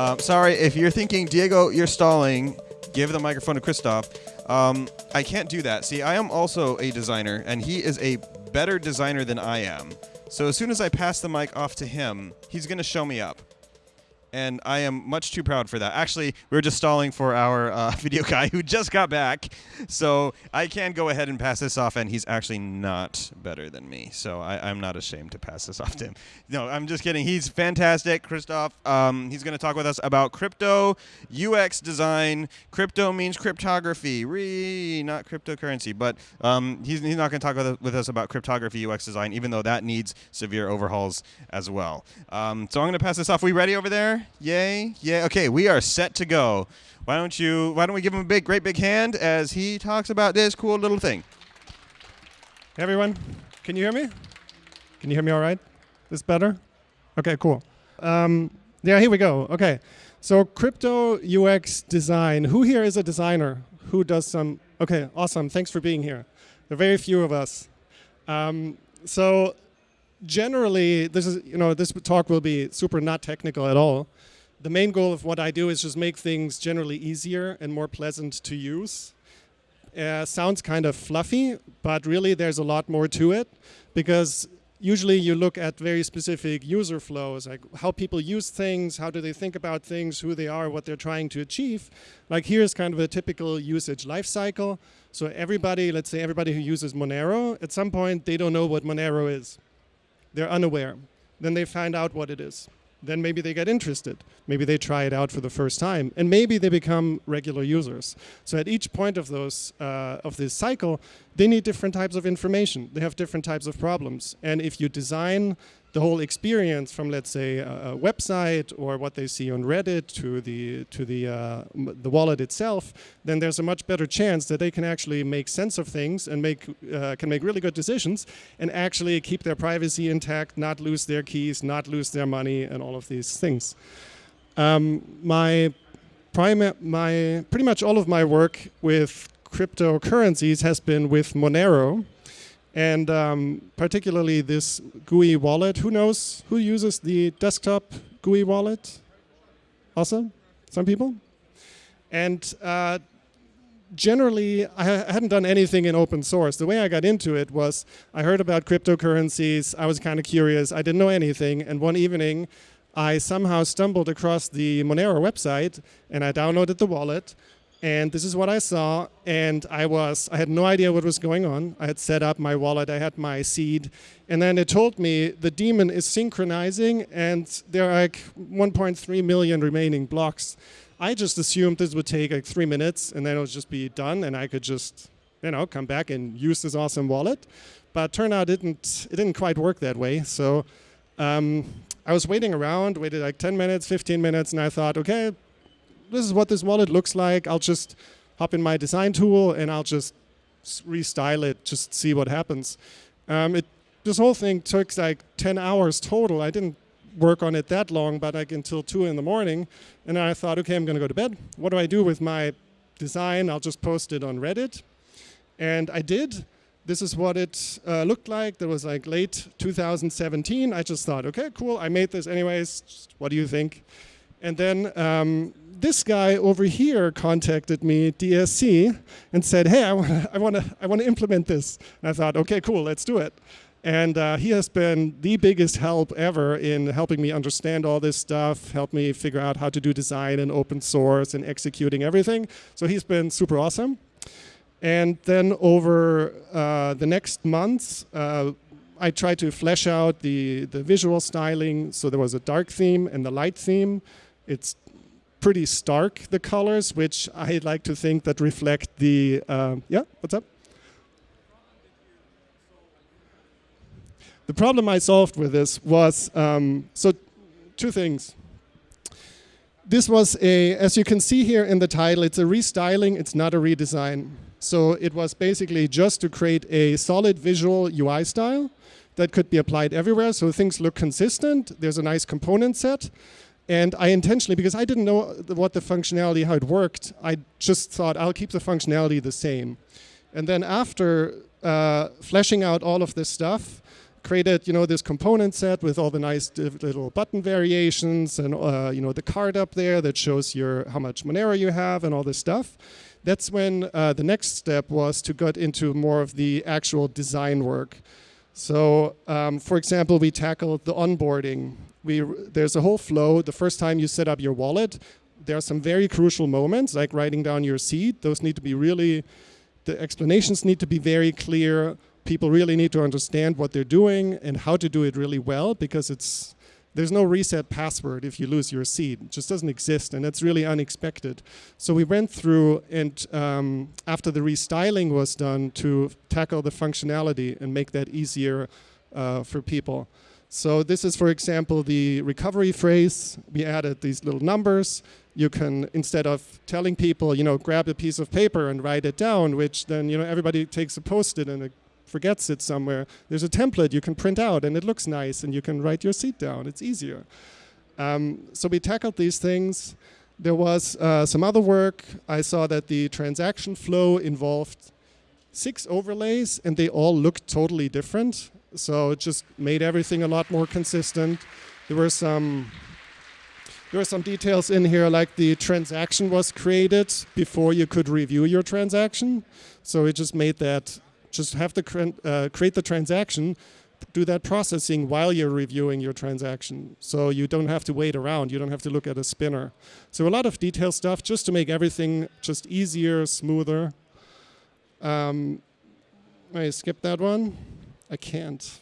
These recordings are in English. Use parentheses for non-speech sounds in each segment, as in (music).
Um, sorry, if you're thinking, Diego, you're stalling, give the microphone to Christoph. Um, I can't do that. See, I am also a designer, and he is a better designer than I am. So as soon as I pass the mic off to him, he's going to show me up and I am much too proud for that. Actually, we are just stalling for our uh, (laughs) video guy who just got back, so I can go ahead and pass this off, and he's actually not better than me, so I, am not ashamed to pass this (laughs) off to him. No, I'm just kidding. He's fantastic, Christoph. Um, he's going to talk with us about crypto, UX design. Crypto means cryptography, re not cryptocurrency, but um, he's, he's not going to talk with, with, us about cryptography, UX design, even though that needs severe overhauls as well. Um, so I'm going to pass this off. We ready over there? Yay? Yeah. Okay, we are set to go. Why don't you? Why don't we give him a big, great big hand as he talks about this cool little thing? Hey everyone, can you hear me? Can you hear me all right? This better? Okay, cool. Um, yeah, here we go. Okay, so crypto UX design. Who here is a designer? Who does some? Okay, awesome. Thanks for being here. There are very few of us. Um, so generally, this is you know this talk will be super not technical at all. The main goal of what I do is just make things generally easier and more pleasant to use. Uh, sounds kind of fluffy, but really there's a lot more to it because usually you look at very specific user flows, like how people use things, how do they think about things, who they are, what they're trying to achieve. Like here's kind of a typical usage life cycle. So everybody, let's say everybody who uses Monero, at some point they don't know what Monero is they're unaware. Then they find out what it is. Then maybe they get interested. Maybe they try it out for the first time, and maybe they become regular users. So at each point of those uh, of this cycle, they need different types of information. They have different types of problems, and if you design the whole experience from let's say a, a, website or what they see on Reddit to the to the uh, the wallet itself, then there's a much better chance that they can actually make sense of things and make uh, can make really good decisions and actually keep their privacy intact, not lose their keys, not lose their money, and all of these things. Um, my prime my pretty much all of my work with cryptocurrencies has been with Monero and um, particularly this GUI wallet. Who knows who uses the desktop GUI wallet? Awesome, some people. And uh, generally, I hadn't done anything in open source. The way I got into it was I heard about cryptocurrencies. I was kind of curious. I didn't know anything. And one evening, I somehow stumbled across the Monero website and I downloaded the wallet and this is what I saw and I was I had no idea what was going on. I had set up my wallet I had my seed and then it told me the daemon is synchronizing and there are like 1.3 million remaining blocks. I just assumed this would take like three minutes and then it would just be done and I could just you know come back and use this awesome wallet. But turned out it didn't it didn't quite work that way. So um, I was waiting around waited like 10 minutes 15 minutes and I thought okay this is what this wallet looks like. I'll just hop in my design tool and I'll just restyle it, just see what happens. Um, it, this whole thing took like 10 hours total. I didn't work on it that long, but like until 2 in the morning. And I thought, okay, I'm going to go to bed. What do I do with my design? I'll just post it on Reddit. And I did. This is what it uh, looked like. That was like late 2017. I just thought, okay, cool. I made this anyways. What do you think? And then um, this guy over here contacted me, DSC, and said, hey, I want to I wanna, I wanna implement this. And I thought, okay, cool, let's do it. And uh, he has been the biggest help ever in helping me understand all this stuff, help me figure out how to do design and open source and executing everything. So he's been super awesome. And then over uh, the next months, uh, I tried to flesh out the, the visual styling. So there was a dark theme and the light theme. It's pretty stark, the colors, which I like to think that reflect the, um, yeah, what's up? The problem I solved with this was, um, so two things. This was a, as you can see here in the title, it's a restyling, it's not a redesign. So it was basically just to create a solid visual UI style that could be applied everywhere so things look consistent, there's a nice component set, and I intentionally, because I didn't know what the functionality, how it worked, I just thought I'll keep the functionality the same. And then after uh, fleshing out all of this stuff, created you know this component set with all the nice little button variations and uh, you know the card up there that shows your how much Monero you have and all this stuff. That's when uh, the next step was to get into more of the actual design work. So, um, for example, we tackled the onboarding. We there's a whole flow. The first time you set up your wallet, there are some very crucial moments, like writing down your seed. Those need to be really, the explanations need to be very clear people really need to understand what they're doing and how to do it really well because it's there's no reset password if you lose your seed. It just doesn't exist, and that's really unexpected. So we went through, and um, after the restyling was done, to tackle the functionality and make that easier uh, for people. So this is, for example, the recovery phrase. We added these little numbers. You can, instead of telling people, you know, grab a piece of paper and write it down, which then, you know, everybody takes a post-it and it forgets it somewhere, there's a template you can print out and it looks nice and you can write your seed down. It's easier. Um, so we tackled these things. There was uh, some other work. I saw that the transaction flow involved six overlays and they all looked totally different. So it just made everything a lot more consistent. There were some there were some details in here like the transaction was created before you could review your transaction. So it just made that just have to uh, create the transaction, do that processing while you're reviewing your transaction. So you don't have to wait around. You don't have to look at a spinner. So a lot of detail stuff just to make everything just easier, smoother. Um, I skip that one. I can't.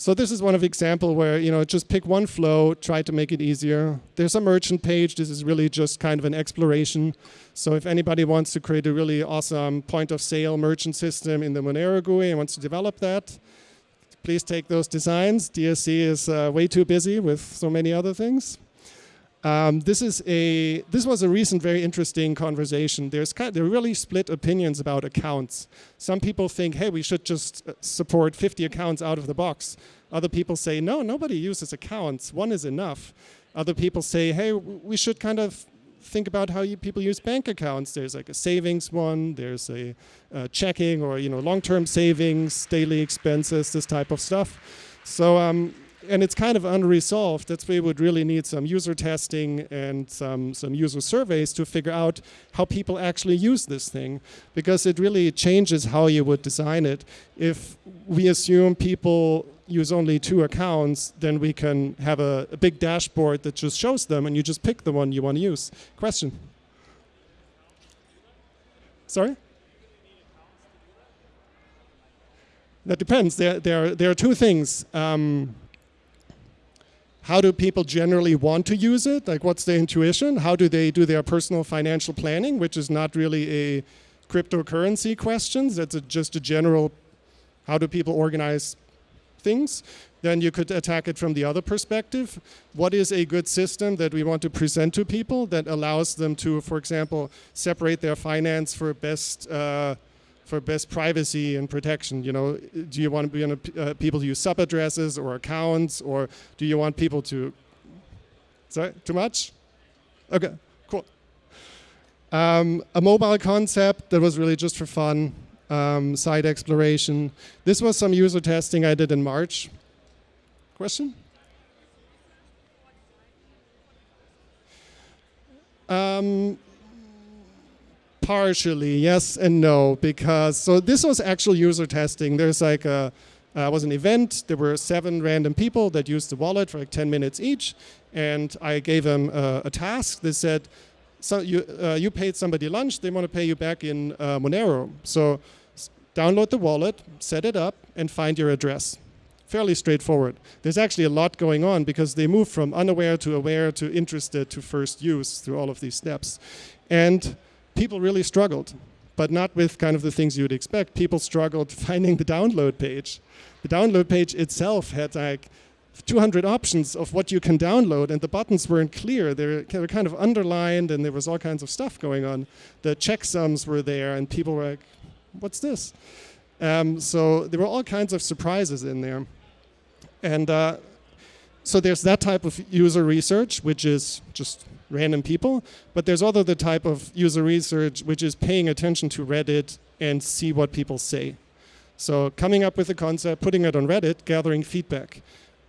So this is one of the example where, you know, just pick one flow, try to make it easier. There's a merchant page. This is really just kind of an exploration. So if anybody wants to create a really awesome point of sale merchant system in the Monero GUI and wants to develop that, please take those designs. DSC is uh, way too busy with so many other things. Um, this is a this was a recent very interesting conversation. There's kind of, there are really split opinions about accounts. Some people think, hey, we should just uh, support 50 accounts out of the box. Other people say, no, nobody uses accounts. One is enough. Other people say, hey, we should kind of think about how you, people use bank accounts. There's like a savings one. There's a, a checking or you know long-term savings, daily expenses, this type of stuff. So um, and it's kind of unresolved. That's why we would really need some user testing and some, some user surveys to figure out how people actually use this thing, because it really changes how you would design it. If we assume people use only two accounts, then we can have a, a big dashboard that just shows them, and you just pick the one you want to use. Question? Sorry? That depends. There, there, there are two things. Um, how do people generally want to use it? Like what's their intuition? How do they do their personal financial planning, which is not really a cryptocurrency questions. That's a, just a general, how do people organize things? Then you could attack it from the other perspective. What is a good system that we want to present to people that allows them to, for example, separate their finance for best uh, for best privacy and protection? You know, do you want uh, people to use sub addresses or accounts, or do you want people to? Sorry, too much? Okay, cool. Um, a mobile concept that was really just for fun, um, site exploration. This was some user testing I did in March. Question? Um, partially, yes and no, because so this was actual user testing. There's like a uh, was an event. There were seven random people that used the wallet for like 10 minutes each, and I gave them uh, a task. They said, "So you uh, you paid somebody lunch. They want to pay you back in uh, Monero. So download the wallet, set it up, and find your address." Fairly straightforward. There's actually a lot going on because they move from unaware to aware to interested to first use through all of these steps, and people really struggled, but not with kind of the things you would expect. People struggled (laughs) finding the download page. The download page itself had like 200 options of what you can download, and the buttons weren't clear. They were kind of underlined, and there was all kinds of stuff going on. The checksums were there, and people were like, "What's this?" Um, so there were all kinds of surprises in there, and uh, so there's that type of user research, which is just random people, but there's other the type of user research which is paying attention to Reddit and see what people say. So coming up with a concept, putting it on Reddit, gathering feedback.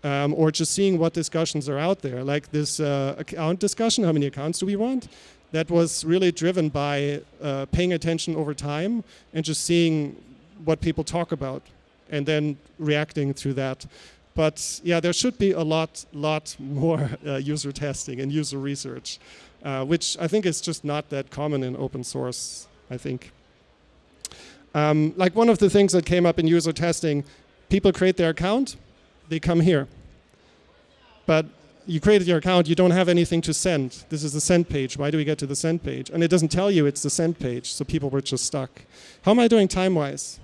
Um, or just seeing what discussions are out there, like this uh, account discussion. How many accounts do we want? That was really driven by uh, paying attention over time and just seeing what people talk about, and then reacting to that. But yeah, there should be a lot, lot more (laughs) uh, user testing and user research, uh, which I think is just not that common in open source. I think. Um, like one of the things that came up in user testing, people create their account, they come here. But you created your account, you don't have anything to send. This is the send page. Why do we get to the send page? And it doesn't tell you it's the send page, so people were just stuck. How am I doing time-wise?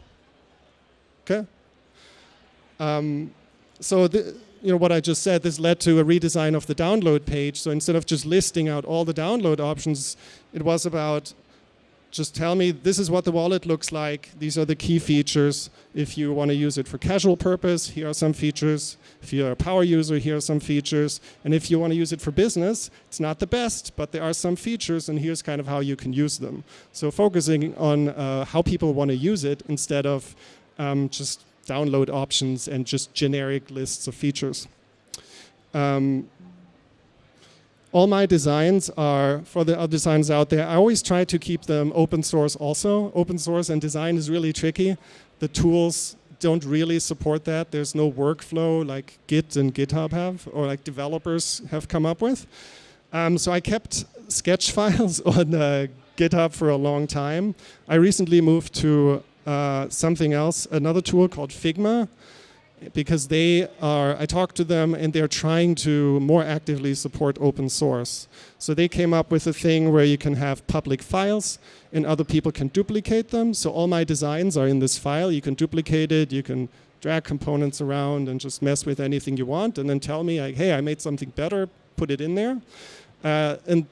Okay. Um, so the, you know what I just said, this led to a redesign of the download page. So instead of just listing out all the download options, it was about just tell me this is what the wallet looks like. These are the key features. If you want to use it for casual purpose, here are some features. If you're a power user, here are some features. And if you want to use it for business, it's not the best, but there are some features, and here's kind of how you can use them. So focusing on uh, how people want to use it instead of um, just download options and just generic lists of features. Um, all my designs are, for the other designs out there, I always try to keep them open source also. Open source and design is really tricky. The tools don't really support that. There's no workflow like Git and GitHub have, or like developers have come up with. Um, so I kept sketch (laughs) files on uh, GitHub for a long time. I recently moved to uh, something else, another tool called Figma, because they are, I talked to them and they're trying to more actively support open source. So they came up with a thing where you can have public files and other people can duplicate them. So all my designs are in this file. You can duplicate it, you can drag components around and just mess with anything you want and then tell me, like, hey, I made something better, put it in there. Uh, and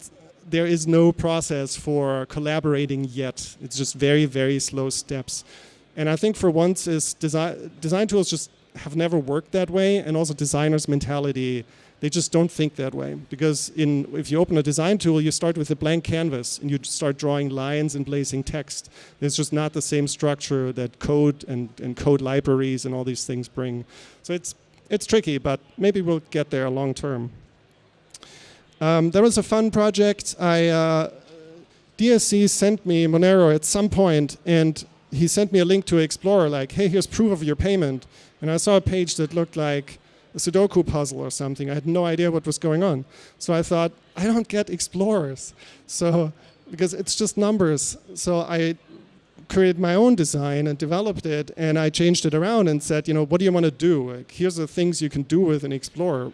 there is no process for collaborating yet. It's just very, very slow steps. And I think for once is design, design tools just have never worked that way and also designers mentality they just don't think that way because in if you open a design tool you start with a blank canvas and you start drawing lines and placing text It's just not the same structure that code and, and code libraries and all these things bring so it's it's tricky but maybe we'll get there long term um, there was a fun project i uh, dsc sent me monero at some point and he sent me a link to Explorer, like, hey, here's proof of your payment. And I saw a page that looked like a Sudoku puzzle or something. I had no idea what was going on. So I thought, I don't get Explorers. So, because it's just numbers. So I created my own design and developed it, and I changed it around and said, you know, what do you want to do? Like, here's the things you can do with an Explorer.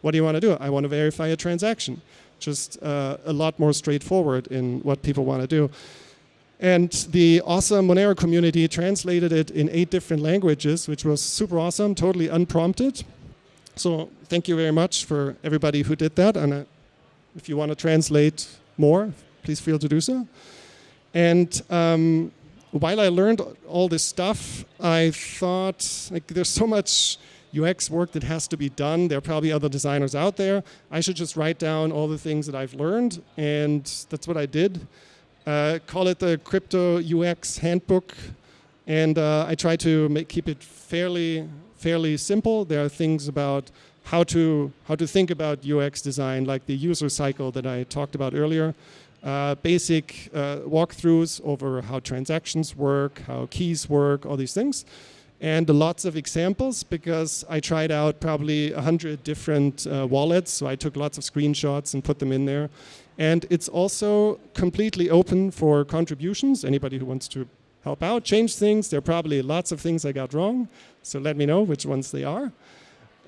What do you want to do? I want to verify a transaction. Just uh, a lot more straightforward in what people want to do. And the awesome Monero community translated it in eight different languages, which was super awesome, totally unprompted. So thank you very much for everybody who did that. And uh, if you want to translate more, please feel to do so. And um, while I learned all this stuff, I thought like there's so much UX work that has to be done. There are probably other designers out there. I should just write down all the things that I've learned, and that's what I did. Uh, call it the crypto UX handbook, and uh, I try to make, keep it fairly fairly simple. There are things about how to how to think about UX design, like the user cycle that I talked about earlier. Uh, basic uh, walkthroughs over how transactions work, how keys work, all these things. And lots of examples because I tried out probably a hundred different uh, wallets. So I took lots of screenshots and put them in there. And it's also completely open for contributions. Anybody who wants to help out, change things. There are probably lots of things I got wrong. So let me know which ones they are.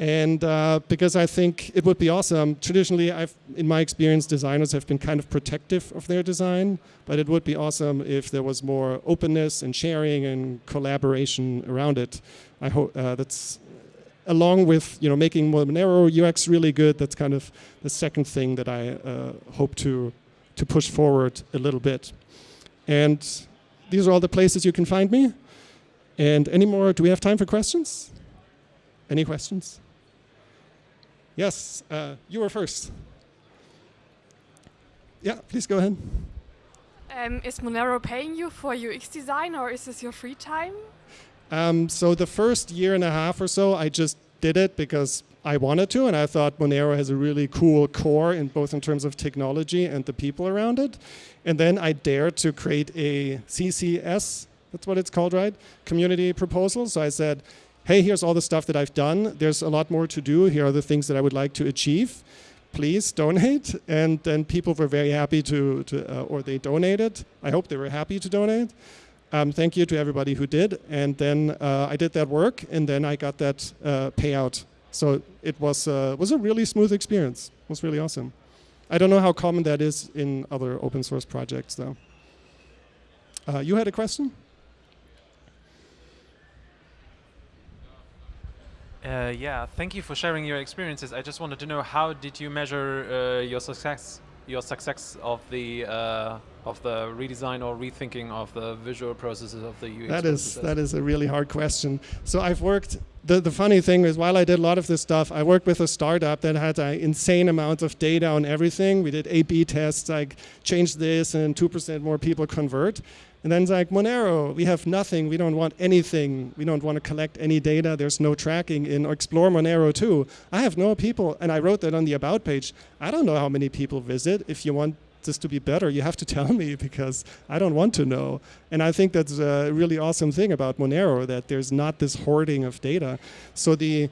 And uh, because I think it would be awesome. Traditionally, I've, in my experience, designers have been kind of protective of their design, but it would be awesome if there was more openness and sharing and collaboration around it. I hope uh, that's along with you know making Monero UX really good, that's kind of the second thing that I uh, hope to to push forward a little bit. And these are all the places you can find me. And any more? Do we have time for questions? Any questions? Yes, uh, you were first. Yeah, please go ahead. Um, is Monero paying you for UX design or is this your free time? Um, so the first year and a half or so, I just did it because I wanted to, and I thought Monero has a really cool core in both in terms of technology and the people around it. And then I dared to create a CCS, that's what it's called, right? Community proposal. So I said, hey, here's all the stuff that I've done. There's a lot more to do. Here are the things that I would like to achieve. Please donate. And then people were very happy to, to uh, or they donated. I hope they were happy to donate. Um, thank you to everybody who did. And then uh, I did that work, and then I got that uh, payout. So it was, uh, was a really smooth experience. It was really awesome. I don't know how common that is in other open source projects, though. Uh, you had a question? Uh, yeah, thank you for sharing your experiences. I just wanted to know how did you measure uh, your success, your success of the uh, of the redesign or rethinking of the visual processes of the UX? That is processes? that is a really hard question. So I've worked. The the funny thing is, while I did a lot of this stuff, I worked with a startup that had an insane amount of data on everything. We did A/B tests, like change this, and two percent more people convert. And then it's like, Monero, we have nothing. We don't want anything. We don't want to collect any data. There's no tracking in Explore Monero too. I have no people, and I wrote that on the About page. I don't know how many people visit. If you want this to be better, you have to tell me (laughs) because I don't want to know. And I think that's a really awesome thing about Monero, that there's not this hoarding of data. So the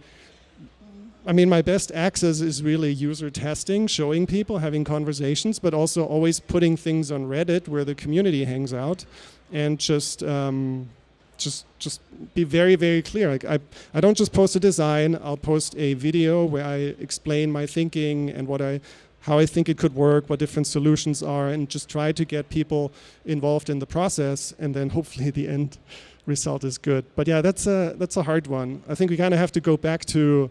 I mean, my best access is really user testing, showing people, having conversations, but also always putting things on Reddit where the community hangs out, and just um, just just be very very clear. Like I I don't just post a design. I'll post a video where I explain my thinking and what I how I think it could work, what different solutions are, and just try to get people involved in the process, and then hopefully (laughs) the end result is good. But yeah, that's a that's a hard one. I think we kind of have to go back to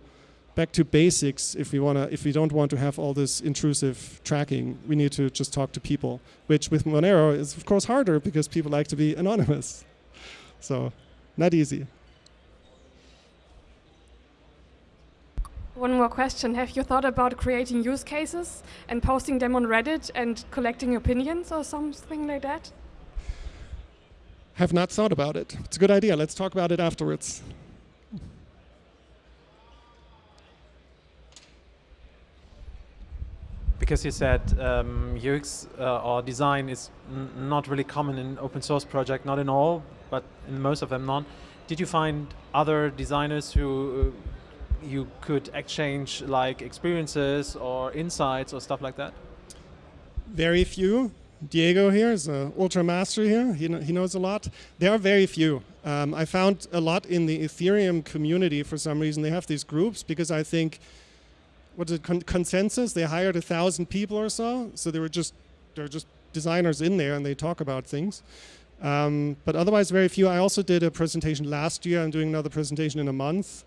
back to basics if we want to if we don't want to have all this intrusive tracking we need to just talk to people which with monero is of course harder because people like to be anonymous so not easy One more question. Have you thought about creating use cases and posting them on Reddit and collecting opinions or something like that? Have not thought about it. It's a good idea. Let's talk about it afterwards. because you said um, UX uh, or design is not really common in open source project, not in all, but in most of them not. Did you find other designers who uh, you could exchange like experiences or insights or stuff like that? Very few. Diego here is an ultra master here. He, kn he knows a lot. There are very few. Um, I found a lot in the Ethereum community for some reason. They have these groups because I think what's it con ConsenSys? They hired a thousand people or so, so they were just they're just designers in there and they talk about things. Um, but otherwise, very few. I also did a presentation last year. I'm doing another presentation in a month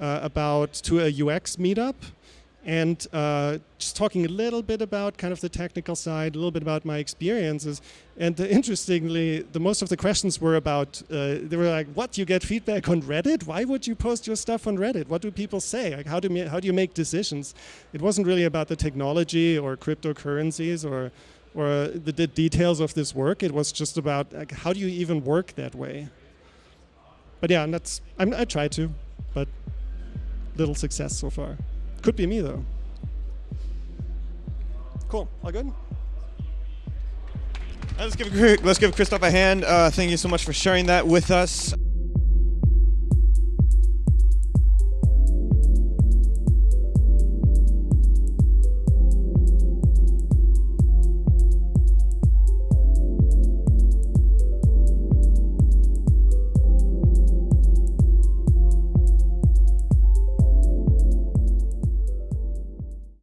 about to a UX meetup and uh, just talking a little bit about kind of the technical side, a little bit about my experiences. And uh, interestingly, the most of the questions were about, uh, they were like, what, do you get feedback on Reddit? Why would you post your stuff on Reddit? What do people say? Like, how, do how do you make decisions? It wasn't really about the technology or cryptocurrencies or, or the, the details of this work. It was just about like, how do you even work that way? But yeah, and that's, I'm, I tried to, little success so far. Could be me though. Cool. All good? Let's give let's give Christoph a hand. Uh, thank you so much for sharing that with us.